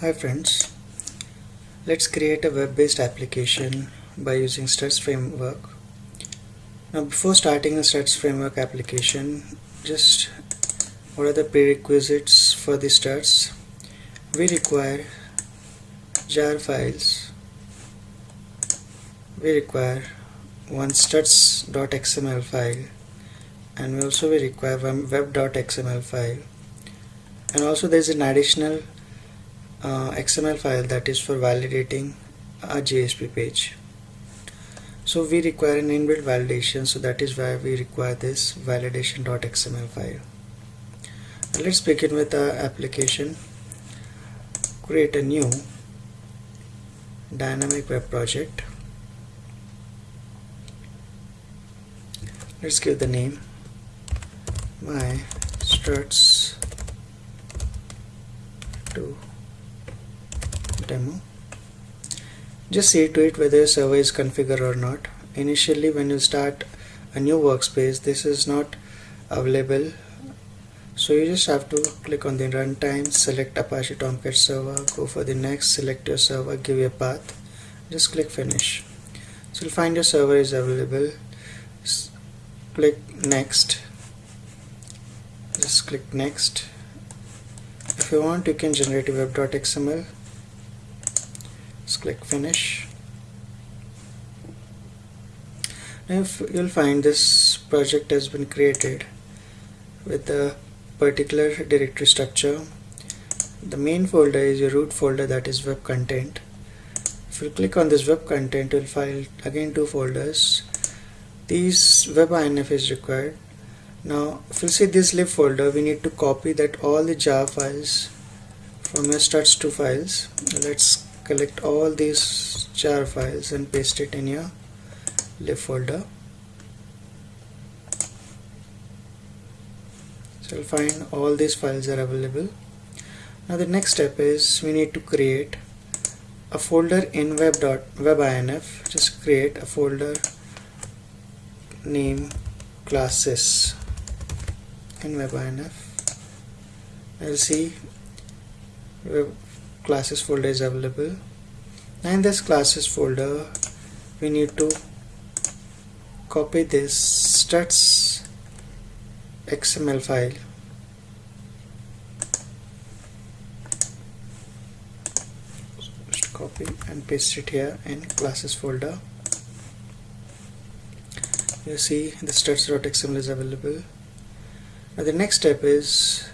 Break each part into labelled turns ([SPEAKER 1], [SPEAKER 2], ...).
[SPEAKER 1] Hi friends, let's create a web-based application by using Struts framework. Now before starting a Struts framework application, just what are the prerequisites for the Struts? We require jar files. We require one struts.xml file and we also we require one web.xml file and also there is an additional uh, XML file that is for validating a JSP page. So we require an inbuilt validation. So that is why we require this validation.xml file. Now let's begin with our application. Create a new dynamic web project. Let's give the name. My struts to demo just see to it whether your server is configured or not. Initially when you start a new workspace this is not available. So you just have to click on the runtime select Apache Tomcat server go for the next select your server give your path. Just click finish. So you'll find your server is available. Click next. Just click next. If you want you can generate a web.xml click finish. Now you'll find this project has been created with a particular directory structure the main folder is your root folder that is web content. If you click on this web content you'll find again two folders. These web INF is required. Now if you see this lib folder we need to copy that all the jar files from your struts2 files. Let's collect all these jar files and paste it in your lib folder. So you'll find all these files are available. Now the next step is we need to create a folder in web.webinf just create a folder name classes in webinf I'll see web classes folder is available. And in this classes folder we need to copy this struts XML file. Just copy and paste it here in classes folder. You see the struts.xml is available. Now the next step is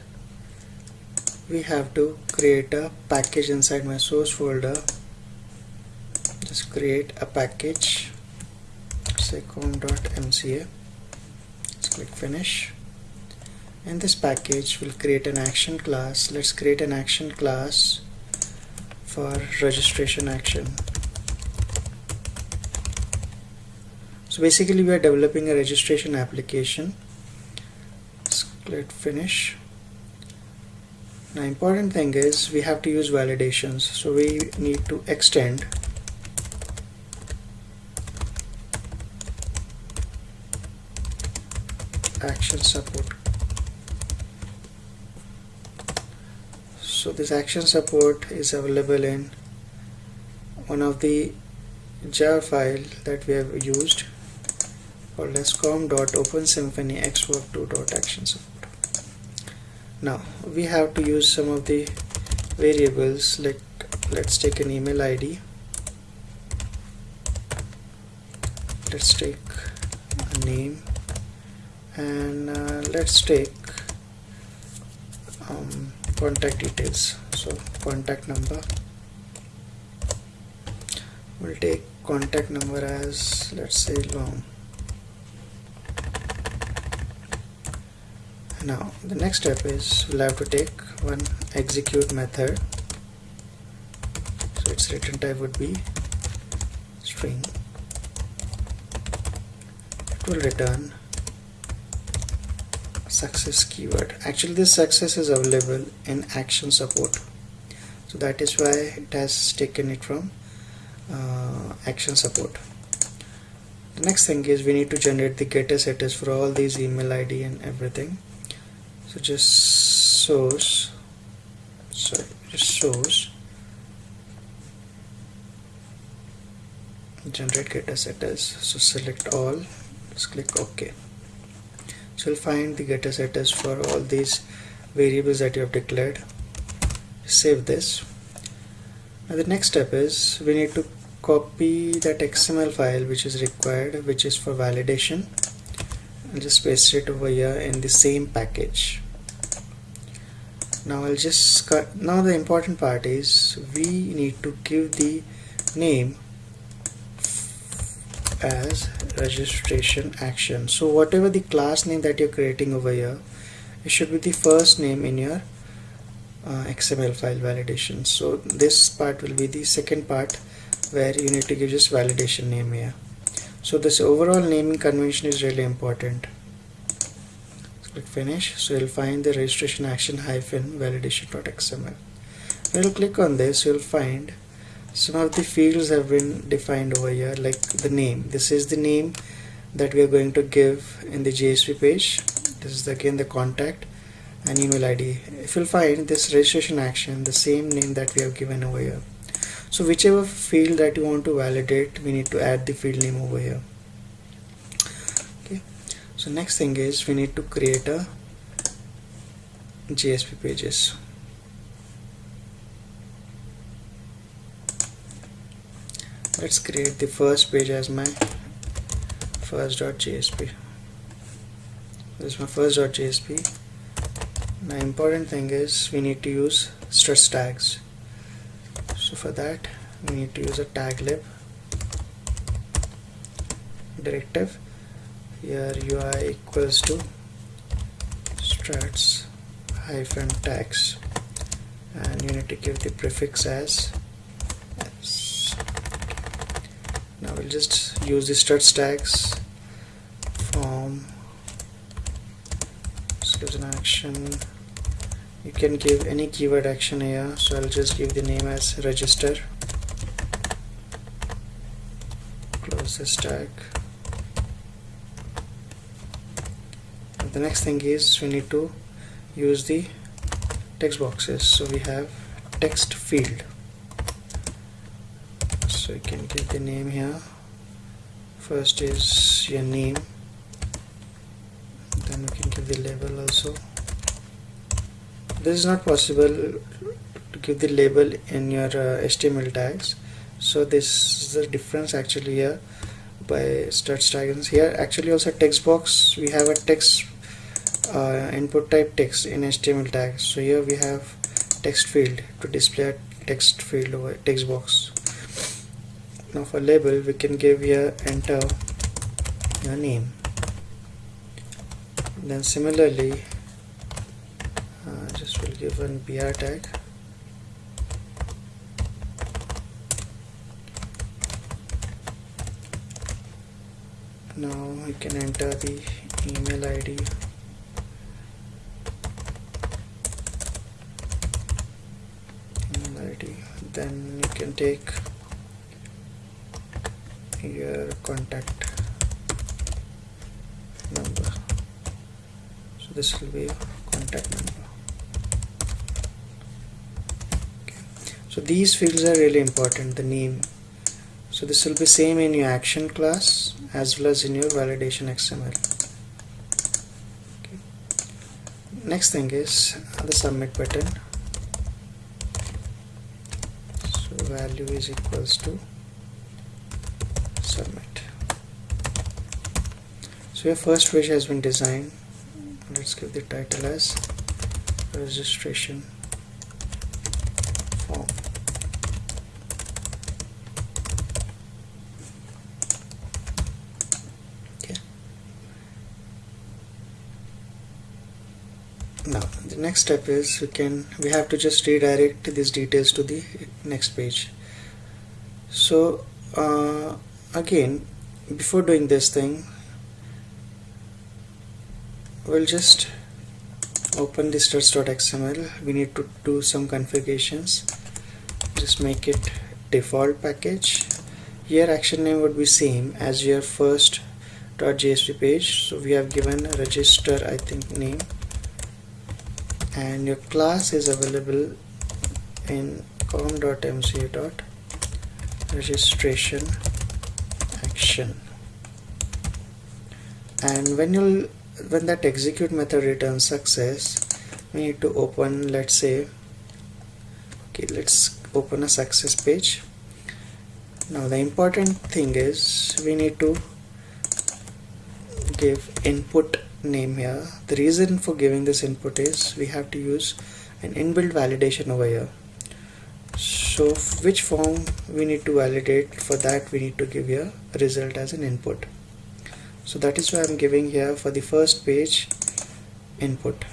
[SPEAKER 1] we have to create a package inside my source folder. Just create a package. say com.mca let's click finish. And this package will create an action class. Let's create an action class for registration action. So basically we are developing a registration application. Let's click finish now important thing is we have to use validations so we need to extend. Action support. So this action support is available in one of the jar file that we have used called com.opensymphony xwork2.action support now we have to use some of the variables like let's take an email ID let's take a name and uh, let's take um, contact details. So contact number. We'll take contact number as let's say long now the next step is we'll have to take one execute method. So its return type would be string. It will return success keyword. Actually this success is available in action support. So that is why it has taken it from uh, action support. The next thing is we need to generate the getter setters for all these email ID and everything so just source. Sorry just source. Generate getter setters so select all. Just click ok. So you'll find the getter setters for all these variables that you have declared. Save this. Now the next step is we need to copy that xml file which is required which is for validation and just paste it over here in the same package now I'll just cut. Now the important part is we need to give the name as registration action. So whatever the class name that you're creating over here it should be the first name in your uh, XML file validation. So this part will be the second part where you need to give just validation name here. So this overall naming convention is really important click finish so you'll find the registration action hyphen validation.xml when you click on this you'll find some of the fields have been defined over here like the name. This is the name that we are going to give in the JSP page. This is again the contact and email ID if you'll find this registration action the same name that we have given over here. So whichever field that you want to validate we need to add the field name over here so next thing is we need to create a JSP pages. Let's create the first page as my first.jsp this is my first.jsp now important thing is we need to use struts tags. So for that we need to use a tag lib directive here ui equals to struts hyphen tags and you need to give the prefix as now we'll just use the struts tags form. This gives an action. You can give any keyword action here so I'll just give the name as register. Close this tag the next thing is we need to use the text boxes. So we have text field. So you can give the name here. First is your name. Then you can give the label also. This is not possible to give the label in your uh, HTML tags. So this is the difference actually here by struts tags here. Actually also text box we have a text uh, input type text in HTML tag. So here we have text field to display a text field over text box. Now for label we can give here enter your name. Then similarly uh, just will give an br tag. Now we can enter the email id email id then you can take your contact number. So this will be contact number. So these fields are really important the name. So this will be same in your action class as well as in your validation XML okay. next thing is the submit button so value is equals to submit. So your first page has been designed. Let's give the title as registration form okay now the next step is we can we have to just redirect these details to the next page. So uh, again before doing this thing we'll just open the struts.xml we need to do some configurations. Just make it default package. Here action name would be same as your first .jsp page. So we have given register I think name and your class is available in com.mca.registration action. And when you'll when that execute method returns success we need to open let's say okay let's open a success page. Now the important thing is we need to give input name here. The reason for giving this input is we have to use an inbuilt validation over here. So which form we need to validate? For that we need to give here result as an input. So that is why I'm giving here for the first page input.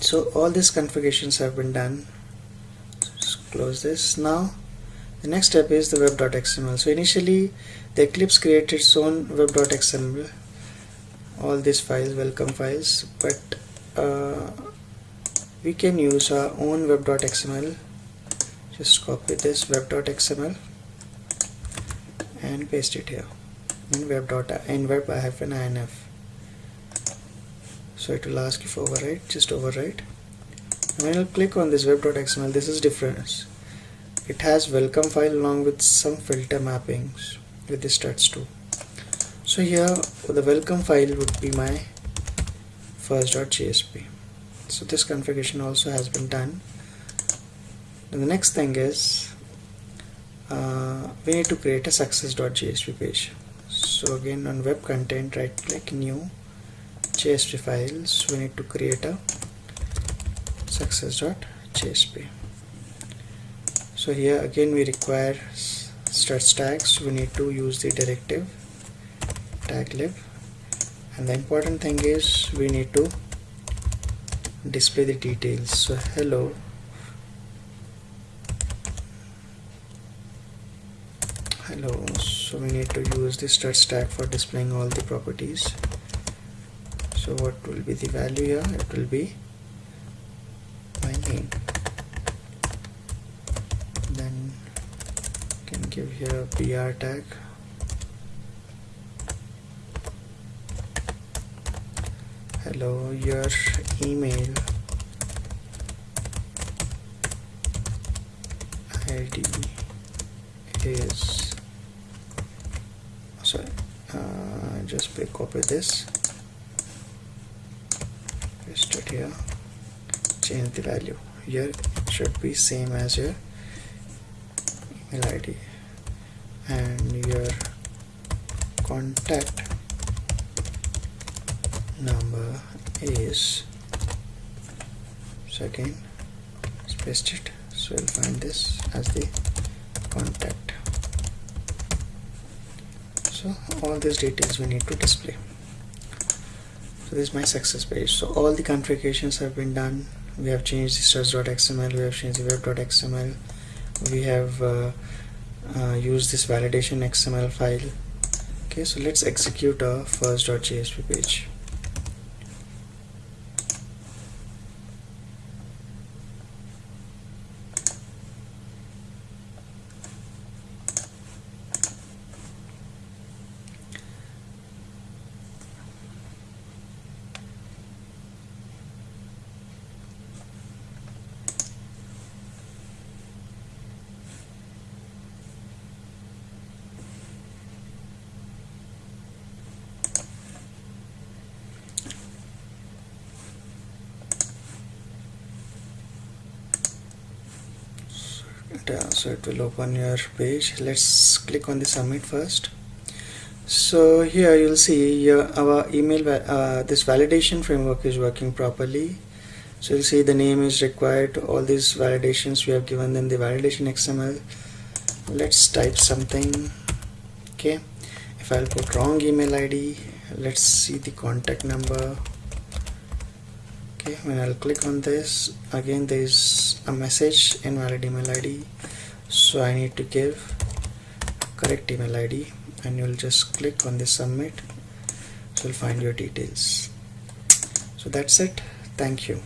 [SPEAKER 1] So all these configurations have been done. Just close this now the next step is the web.xml so initially the Eclipse created its own web.xml all these files welcome files. But uh, we can use our own web.xml just copy this web.xml and paste it here in web in web inf so it will ask if overwrite just override. When you click on this web.xml this is different it has welcome file along with some filter mappings with the struts2 so here the welcome file would be my first.jsp so this configuration also has been done. And the next thing is uh, we need to create a success.jsp page. So again on web content right click new JSP files we need to create a success.jsp so here again we require struts tags. We need to use the directive tag lib. And the important thing is we need to display the details. So hello. Hello. So we need to use the struts tag for displaying all the properties. So what will be the value here? It will be my name then can give here br tag. Hello your email id is sorry uh, just copy this. Paste it here. Change the value. Here should be same as your email id and your contact number is so again paste it. So we'll find this as the contact. So all these details we need to display. So this is my success page. So all the configurations have been done. We have changed the struts.xml we have changed the web.xml we have uh, uh, used this validation xml file. Okay so let's execute our first.jsp page so it will open your page. Let's click on the submit first. So here you'll see your, our email uh, this validation framework is working properly. So you'll see the name is required. All these validations we have given them the validation XML let's type something. Okay. If I'll put wrong email ID let's see the contact number okay when I'll click on this. Again there is a message invalid email ID so I need to give correct email ID and you'll just click on the submit. So you'll find your details. So that's it. Thank you